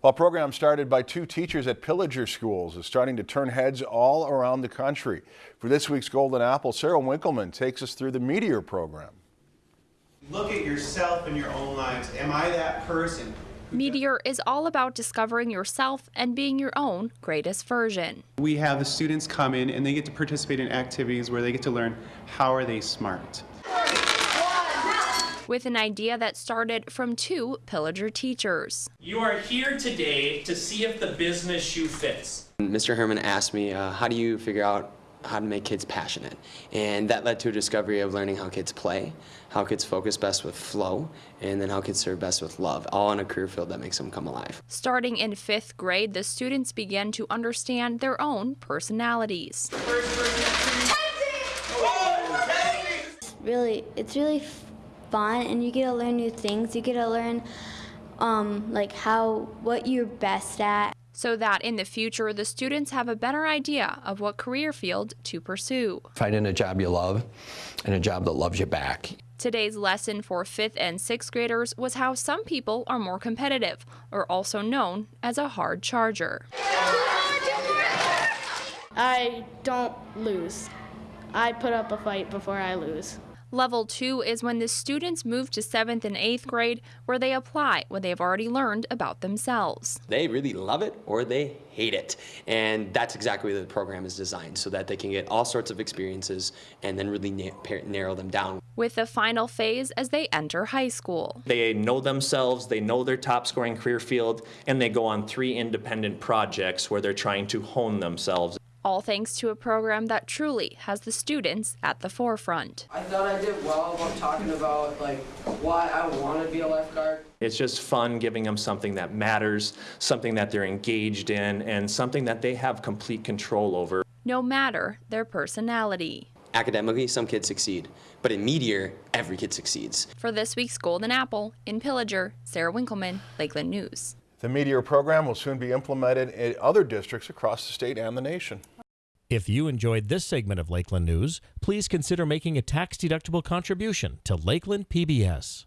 Well, a program started by two teachers at Pillager Schools is starting to turn heads all around the country. For this week's Golden Apple, Sarah Winkleman takes us through the Meteor program. Look at yourself in your own lives. Am I that person? Meteor is all about discovering yourself and being your own greatest version. We have the students come in and they get to participate in activities where they get to learn how are they smart. With an idea that started from two Pillager teachers. You are here today to see if the business shoe fits. Mr. Herman asked me, uh, how do you figure out how to make kids passionate? And that led to a discovery of learning how kids play, how kids focus best with flow, and then how kids serve best with love, all in a career field that makes them come alive. Starting in fifth grade, the students began to understand their own personalities. Really, it's really fun and you get to learn new things. You get to learn um, like how, what you're best at. So that in the future, the students have a better idea of what career field to pursue. Finding a job you love and a job that loves you back. Today's lesson for fifth and sixth graders was how some people are more competitive, or also known as a hard charger. I don't lose. I put up a fight before I lose. Level two is when the students move to seventh and eighth grade, where they apply what they've already learned about themselves. They really love it or they hate it. And that's exactly what the program is designed so that they can get all sorts of experiences and then really na narrow them down. With the final phase as they enter high school. They know themselves, they know their top scoring career field, and they go on three independent projects where they're trying to hone themselves all thanks to a program that truly has the students at the forefront. I thought I did well about talking about like why I want to be a lifeguard. It's just fun giving them something that matters, something that they're engaged in, and something that they have complete control over. No matter their personality. Academically, some kids succeed, but in Meteor, every kid succeeds. For this week's Golden Apple, in Pillager, Sarah Winkleman, Lakeland News. The Meteor program will soon be implemented in other districts across the state and the nation. If you enjoyed this segment of Lakeland News, please consider making a tax-deductible contribution to Lakeland PBS.